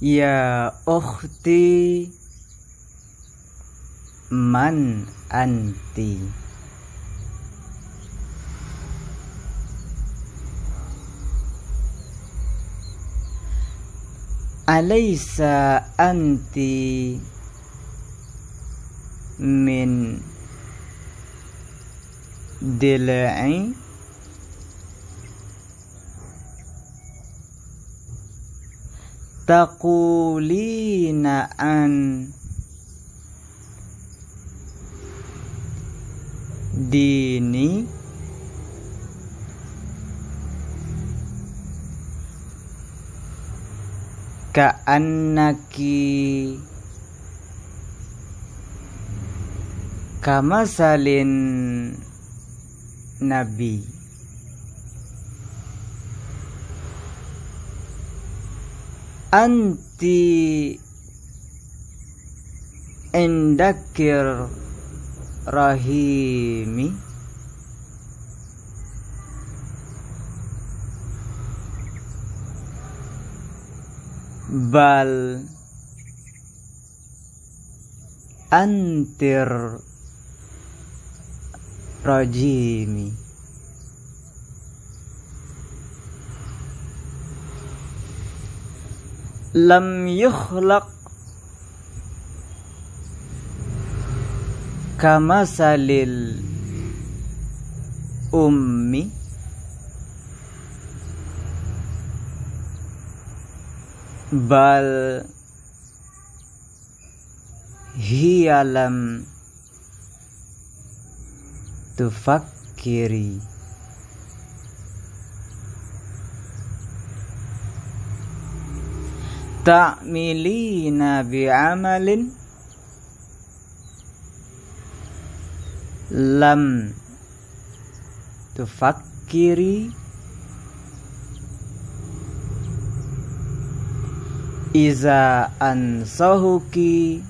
Ya ukhti Man anti. Alaysa anti Min Dilai taqulina an dini ka'annaki kamasalin nabi anti indakir rahimi. Bal antir rajimi lam yukhlaq kama salil ummi. Bal hiya lam tufakkiri ta'milina bi'amalin lam tufakkiri iza ansahuki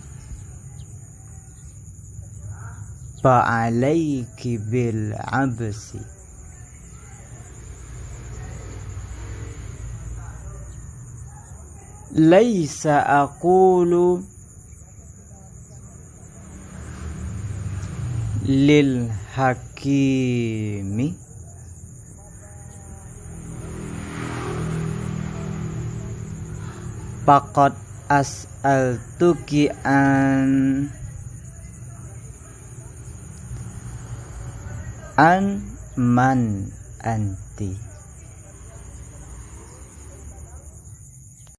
fa'alaiki bil absi laisa aqulu lil hakimi Pakot as'altuki an an man anti